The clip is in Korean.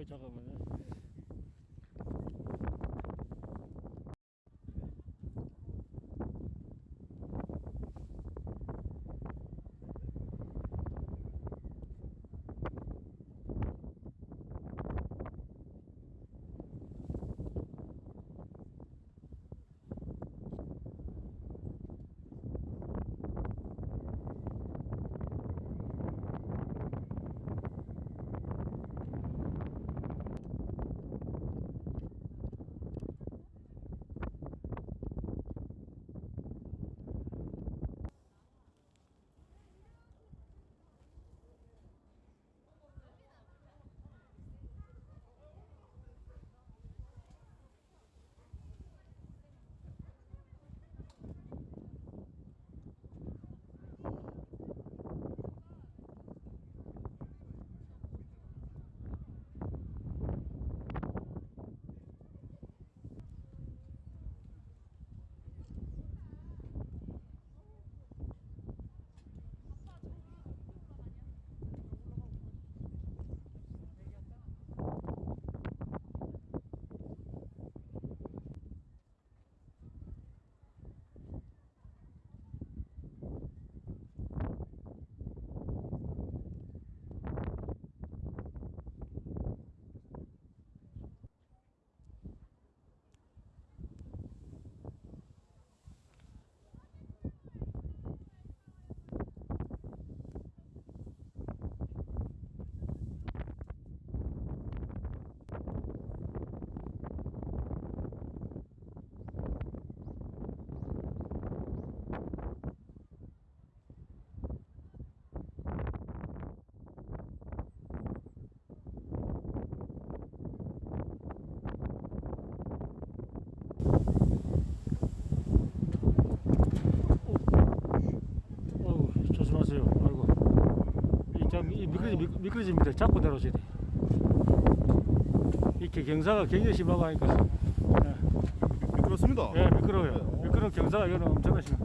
아잠 깐만요. 어우 조심하세요. 아이고 이 미끄러지 미- 미끄러집니다. 잡고 내려오셔야 돼. 이렇게 경사가 굉장히 심하고 하니까 그렇습니다. 예 미끄러워요. 미끄러 경사가 이거는 엄청나 심해.